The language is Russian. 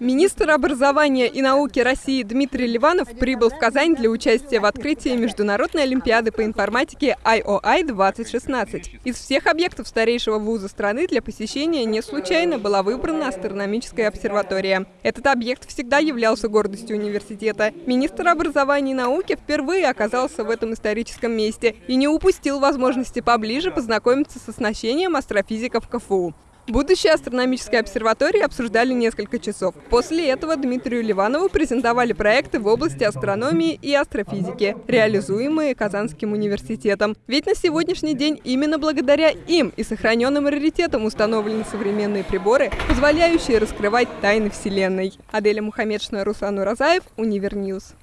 Министр образования и науки России Дмитрий Ливанов прибыл в Казань для участия в открытии Международной Олимпиады по информатике IOI-2016. Из всех объектов старейшего вуза страны для посещения не случайно была выбрана астрономическая обсерватория. Этот объект всегда являлся гордостью университета. Министр образования и науки впервые оказался в этом историческом месте и не упустил возможности поближе познакомиться с оснащением астрофизиков КФУ. Будущее астрономической обсерватории обсуждали несколько часов. После этого Дмитрию Ливанову презентовали проекты в области астрономии и астрофизики, реализуемые Казанским университетом. Ведь на сегодняшний день именно благодаря им и сохраненным раритетам установлены современные приборы, позволяющие раскрывать тайны Вселенной. Аделя Мухаммедшина, Руслан Уразаев, Univer News.